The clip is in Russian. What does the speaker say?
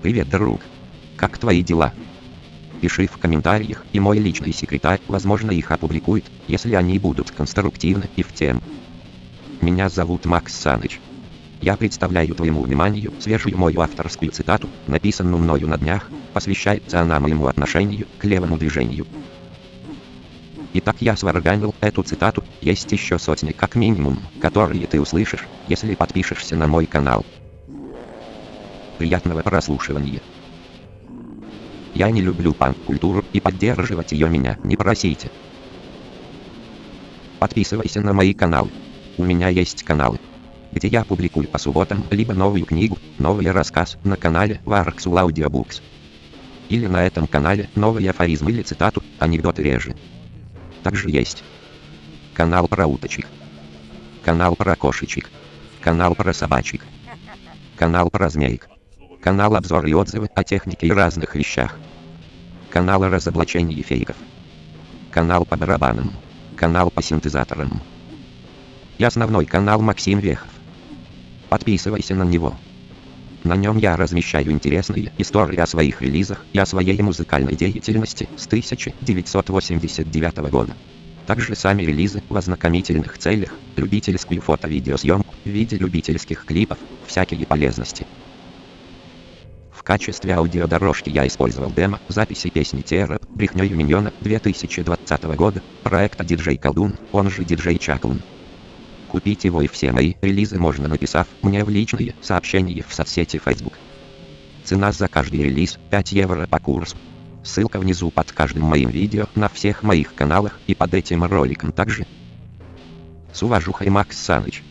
Привет, друг. Как твои дела? Пиши в комментариях, и мой личный секретарь, возможно, их опубликует, если они будут конструктивны и в тему. Меня зовут Макс Саныч. Я представляю твоему вниманию свежую мою авторскую цитату, написанную мною на днях, посвящается она моему отношению к левому движению. Итак, я сварганил эту цитату, есть еще сотни как минимум, которые ты услышишь, если подпишешься на мой канал. Приятного прослушивания. Я не люблю панк-культуру и поддерживать ее меня не просите. Подписывайся на мои каналы. У меня есть каналы, где я публикую по субботам либо новую книгу, новый рассказ на канале Varxul Audiobooks. Или на этом канале новый афоризм или цитату, анекдоты реже. Также есть. Канал про уточек, канал про кошечек, канал про собачек, канал про змеек, канал обзор и отзывы о технике и разных вещах, канал о разоблачении фейков, канал по барабанам, канал по синтезаторам. И основной канал Максим Вехов. Подписывайся на него. На нем я размещаю интересные истории о своих релизах и о своей музыкальной деятельности с 1989 года. Также сами релизы в ознакомительных целях, любительскую фото-видеосъемку в виде любительских клипов, всякие полезности. В качестве аудиодорожки я использовал демо записи песни Тера, Брехнёю Миньона 2020 года, проекта DJ Колдун, он же DJ Чаклун. Купить его и все мои релизы можно написав мне в личные сообщения в соцсети Facebook. Цена за каждый релиз 5 евро по курсу. Ссылка внизу под каждым моим видео на всех моих каналах и под этим роликом также. С уважухой Макс Саныч.